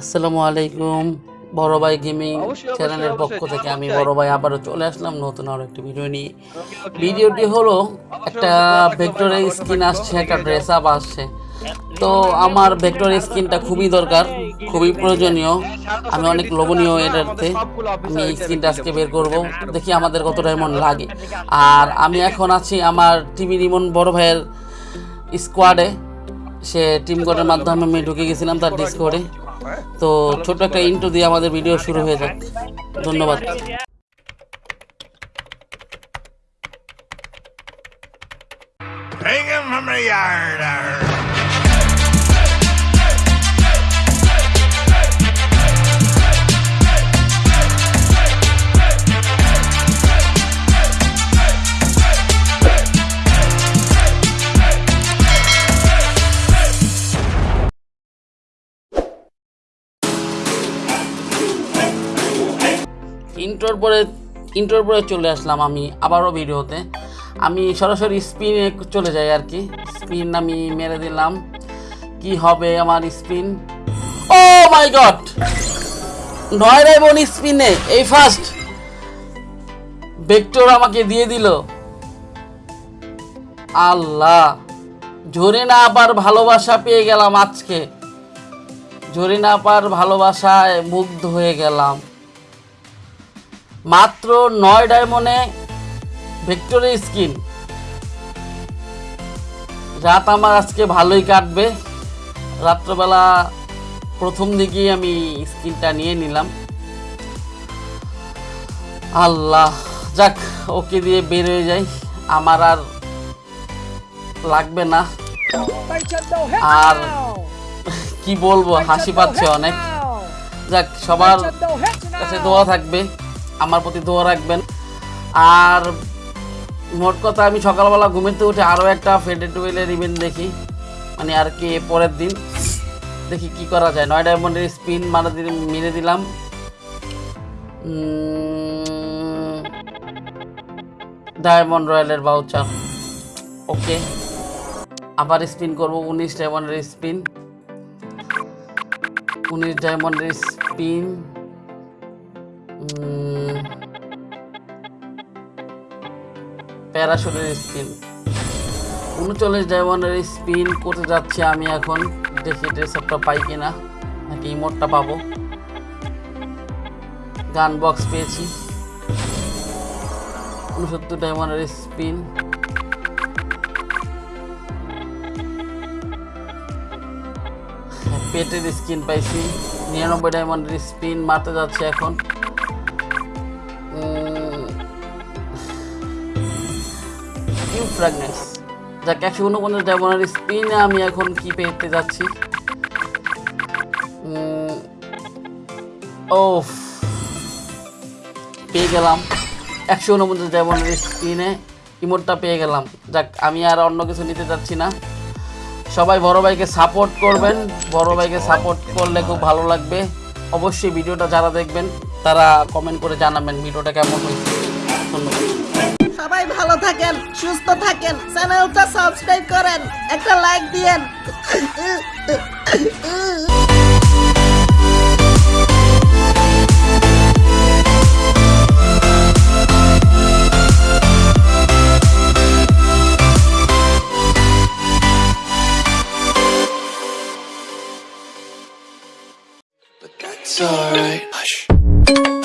আসসালামু আলাইকুম বড় ভাই গেমিং চ্যানেলের পক্ষ থেকে আমি বড় ভাই আবারও চলে আসলাম নতুন আরও একটি ভিডিও নিয়ে। ভিডিওটি হলো একটা ভেক্টরের স্কিন আসছে একটা ড্রেস আপ আসছে। তো আমার ভেক্টর স্কিনটা খুবই দরকার খুবই প্রয়োজনীয়। আমি অনেক লোভনীয় এটাতে আমি এই স্কিনটা আজকে বের করব। দেখি আমাদের কত ডায়মন্ড লাগে। আর আমি এখন আছি আমার টিভি রিমন বড় ভাইয়ের স্কোয়াডে সে টিম কোডের মাধ্যমে আমি ঢুকে গেছিলাম তার ডিসকোডে তো ছোট্ট একটা ইন্টু দিয়ে আমাদের ভিডিও শুরু হয়ে যাক ধন্যবাদ Hang him from the yard. Arr. ইন্টোর পরে ইন্টোর পরে চলে আসলাম আমি আবারও ভিডিওতে। আমি সরাসরি স্পিনে চলে যাই আর কি। স্পিন আমি মেরে দিলাম। কি হবে আমার স্পিন? Oh my god! নয় রেবন স্পিনে, এই ফার্স্ট। ভেক্টর আমাকে দিয়ে দিল। আল্লাহ! ঝরে না আবার ভালোবাসা পেয়ে গেলাম আজকে। ঝরে না পার ভালোবাসায় মুগ্ধ হয়ে গেলাম। মাত্র নয় ডায়মন্ডে ভেক্টরের স্কিন। রাত আমার আজকে ভালোই কাটবে। রাত্রবেলা প্রথম দিকেই আমি স্কিনটা নিয়ে নিলাম। আল্লাহ, যাক, ওকে দিয়ে বের হয়ে যাই। আমার আর লাগবে না। আর কি বলব, হাসি পাচ্ছে অনেক। যাক, সবার কাছে দোয়া থাকবে। আমার প্রতি দোয়া রাখবেন। আর মোট কথা, আমি সকালবেলা ঘুমেতে উঠে আরও একটা ফেডে টুয়েলের ইভেন্ট দেখি। মানে আর কি, পরের দিন। দেখি কি করা যায়। নয় ডায়মন্ডের স্পিন মারা দিলে, মেরে দিলাম। ডায়মন্ড রয়্যালের বাউচার ওকে আবার স্পিন করব, উনিশ ডায়মন্ডের স্পিন উনিশ ডায়মন্ডের স্পিন প্যারাশুটের স্পিন উনচল্লিশ ডায়মন্ডের স্পিন করতে যাচ্ছি আমি এখন। দেখি ড্রেস আপটা পাই কিনা, নাকি ইমোটটা পাবো। গান বক্স পেয়েছি। উনসত্তর ডায়মন্ডের স্পিন। পেটের স্কিন পাইছি। নিরানব্বই ডায়মন্ডের স্পিন মারতে যাচ্ছে এখন। ফ্র্যাগনেন্স যাক, একশো উনপঞ্চাশ ডায়মন্ডের স্পিনে আমি এখন কি পেতে যাচ্ছি? ও পেয়ে গেলাম। একশো উনপঞ্চাশ ডায়মন্ডের স্পিনে ইমোটটা পেয়ে গেলাম। যাক, আমি আর অন্য কিছু নিতে চাচ্ছি না। সবাই বড় ভাইকে সাপোর্ট করবেন। বড় ভাইকে সাপোর্ট করলে খুব ভালো লাগবে। অবশ্যই ভিডিওটা যারা দেখবেন, তারা কমেন্ট করে জানাবেন ভিডিওটা কেমন হয়েছে। ধন্যবাদ। সবাই ভালো থাকেন সুস্থ থাকেন চ্যানেলটা সাবস্ক্রাইব করেন একটা লাইক দিয়েন that's alright. Hush.